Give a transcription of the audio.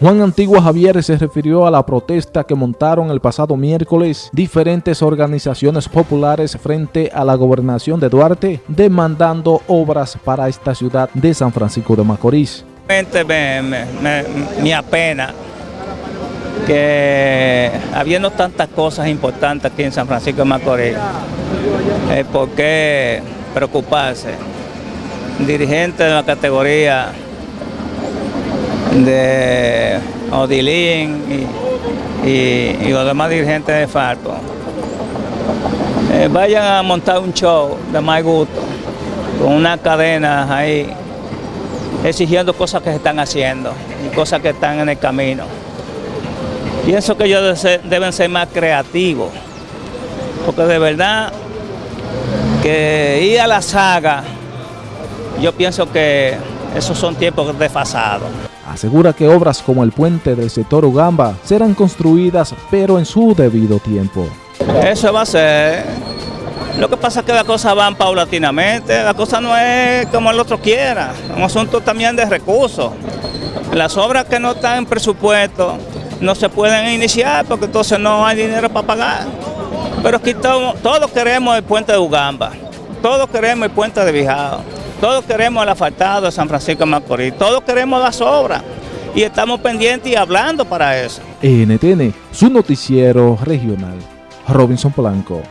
Juan Antigua Javier se refirió a la protesta que montaron el pasado miércoles diferentes organizaciones populares frente a la gobernación de Duarte demandando obras para esta ciudad de San Francisco de Macorís. Me, me, me, apena que habiendo tantas cosas importantes aquí en San Francisco de Macorís, eh, ¿por qué preocuparse? Dirigentes de la categoría de Odilín y, los demás dirigentes de Farco, eh, vayan a montar un show de más gusto, con una cadena ahí, exigiendo cosas que se están haciendo y cosas que están en el camino. Pienso que ellos deben ser más creativos, porque de verdad que ir a la saga, yo pienso que esos son tiempos desfasados asegura que obras como el puente del sector Ugamba serán construidas pero en su debido tiempo. Eso va a ser. Lo que pasa es que las cosas van paulatinamente, la cosa no es como el otro quiera, es un asunto también de recursos. Las obras que no están en presupuesto no se pueden iniciar porque entonces no hay dinero para pagar. Pero aquí todos, queremos el puente de Ugamba, todos queremos el puente de Bijao. Todos queremos el asfaltado de San Francisco de Macorís, todos queremos las obras y estamos pendientes y hablando para eso. NTN, su noticiero regional. Robinson Polanco.